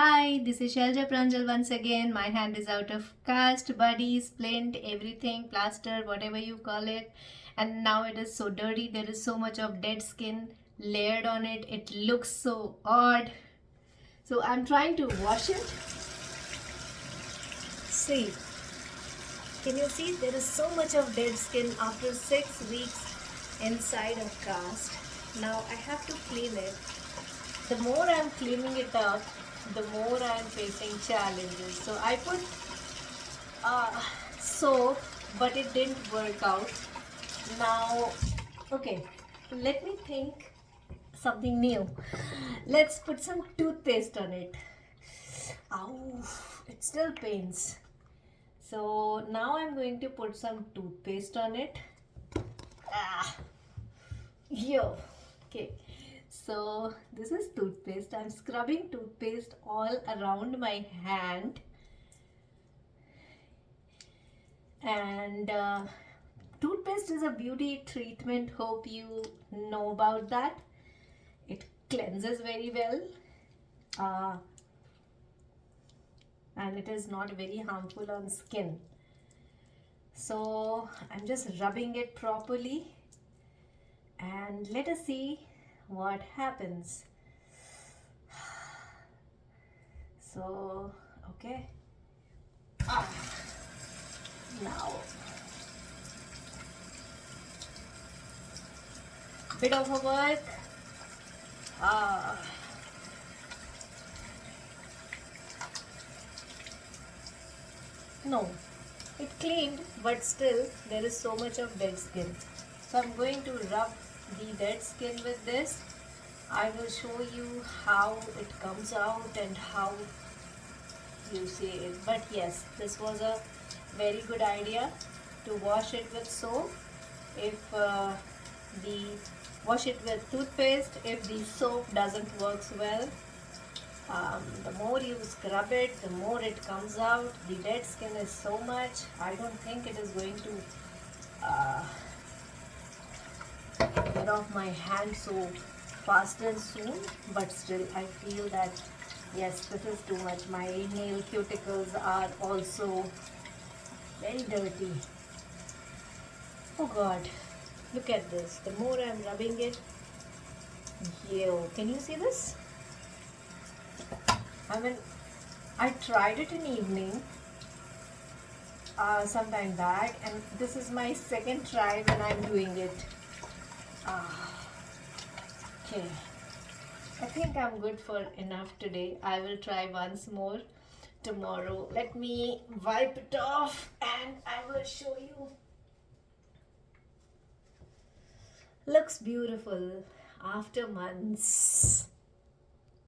Hi, this is Shelja Pranjal once again. My hand is out of cast, buddy, splint, everything, plaster, whatever you call it. And now it is so dirty. There is so much of dead skin layered on it. It looks so odd. So I'm trying to wash it. See, can you see there is so much of dead skin after six weeks inside of cast. Now I have to clean it. The more I'm cleaning it up, the more I'm facing challenges. So I put uh, soap, but it didn't work out. Now, okay, let me think something new. Let's put some toothpaste on it. Ow, it still pains. So now I'm going to put some toothpaste on it. Ah, yo, okay so this is toothpaste. I'm scrubbing toothpaste all around my hand. And uh, toothpaste is a beauty treatment. Hope you know about that. It cleanses very well. Uh, and it is not very harmful on skin. So I'm just rubbing it properly. And let us see what happens. So okay. Ah, now. Bit of a work ah. No. It cleaned but still there is so much of dead skin. So I'm going to rub the dead skin with this I will show you how it comes out and how you see it. But yes this was a very good idea to wash it with soap. If uh, the wash it with toothpaste if the soap doesn't works well um, the more you scrub it the more it comes out. The dead skin is so much I don't think it is going to uh, get off my hand so fast and soon but still I feel that yes this is too much. My nail cuticles are also very dirty. Oh god look at this. The more I'm rubbing it yo can you see this? I mean I tried it in evening uh, some time back and this is my second try when I'm doing it Ah, okay. I think I'm good for enough today. I will try once more tomorrow. Let me wipe it off and I will show you. Looks beautiful after months.